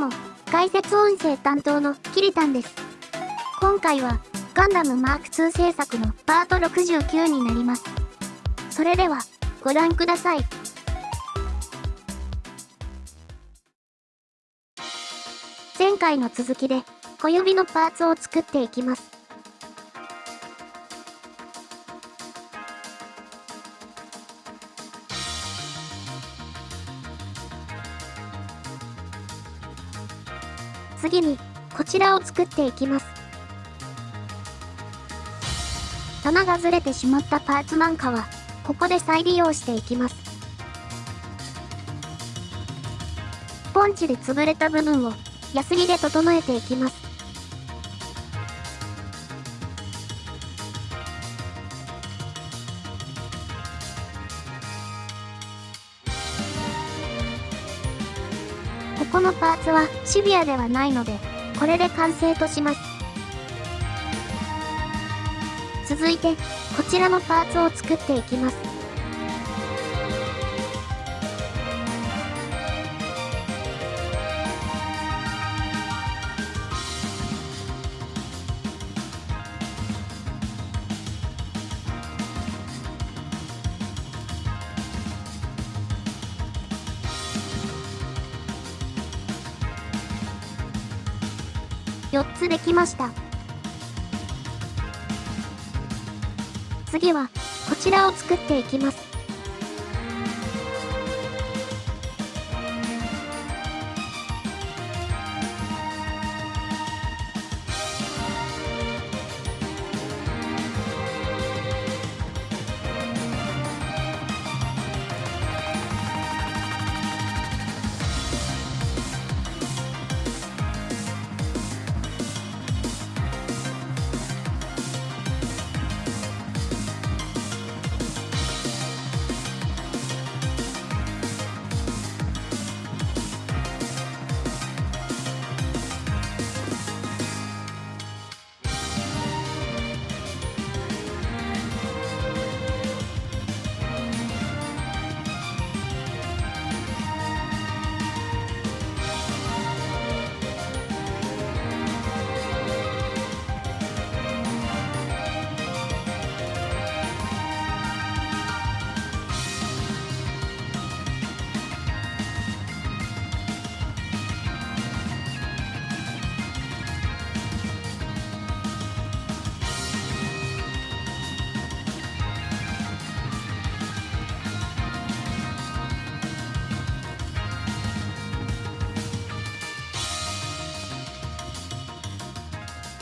も、解説音声担当のキリタンです。今回は、ガンダムマーク2制作のパート69になります。それでは、ご覧ください。前回の続きで、小指のパーツを作っていきます。次に、こちらを作っていきます。棚がずれてしまったパーツなんかは、ここで再利用していきます。ポンチで潰れた部分を、ヤスリで整えていきます。このパーツはシビアではないので、これで完成とします。続いて、こちらのパーツを作っていきます。4つできました。次は、こちらを作っていきます。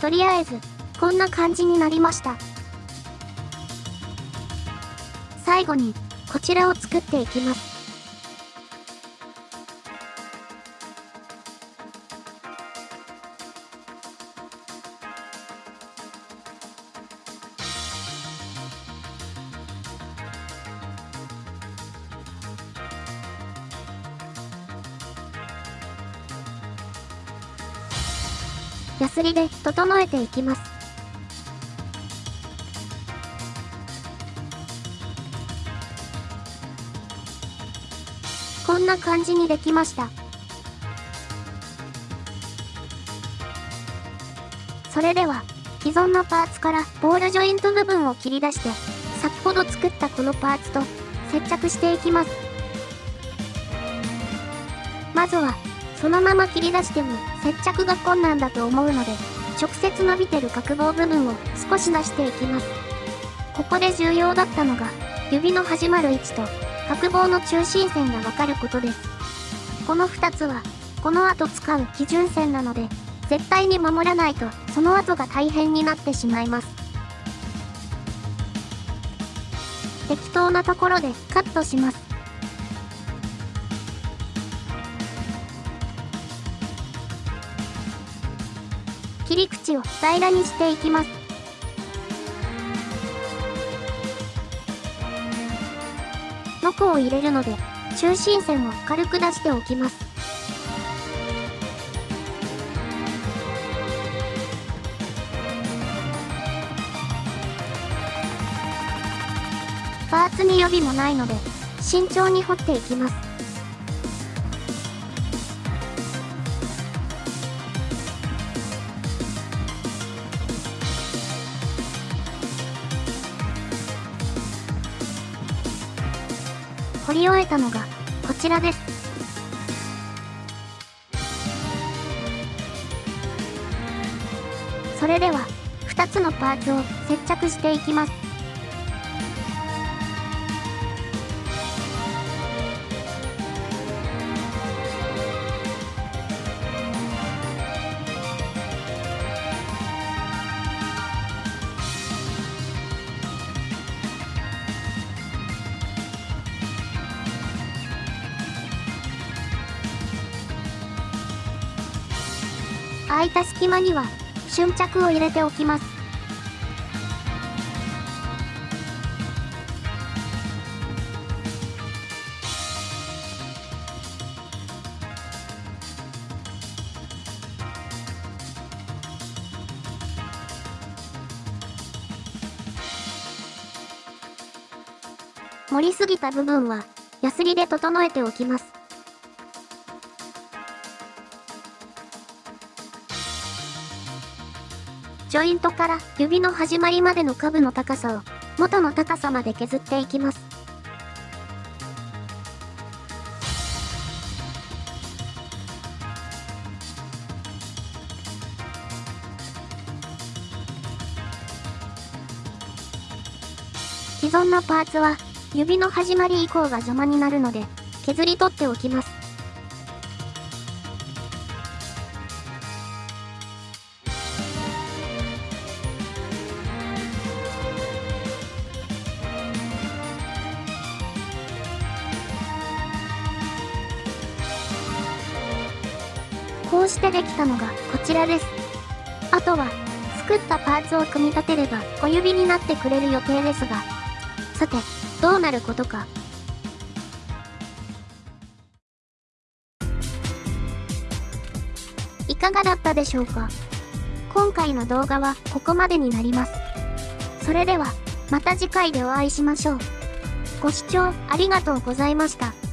とりあえず、こんな感じになりました。最後に、こちらを作っていきます。ヤスリで整えていきます。こんな感じにできました。それでは、既存のパーツからボールジョイント部分を切り出して、先ほど作ったこのパーツと接着していきます。まずはそのまま切り出しても接着が困難だと思うので、直接伸びてる角棒部分を少し出していきます。ここで重要だったのが、指の始まる位置と角棒の中心線がわかることです。この2つは、この後使う基準線なので、絶対に守らないとその後が大変になってしまいます。適当なところでカットします。り口を平らにしていきます。ノコを入れるので、中心線を軽く出しておきます。パーツに予備もないので、慎重に掘っていきます。掘り終えたのが、こちらです。それでは、2つのパーツを接着していきます。空いた隙間には瞬着を入れておきます。盛りすぎた部分は、ヤスリで整えておきます。ジョイントから指の始まりまでの下部の高さを元の高さまで削っていきます。既存のパーツは指の始まり以降が邪魔になるので削り取っておきます。こうしてできたのがこちらです。あとは、作ったパーツを組み立てれば小指になってくれる予定ですが、さて、どうなることか。いかがだったでしょうか今回の動画はここまでになります。それでは、また次回でお会いしましょう。ご視聴ありがとうございました。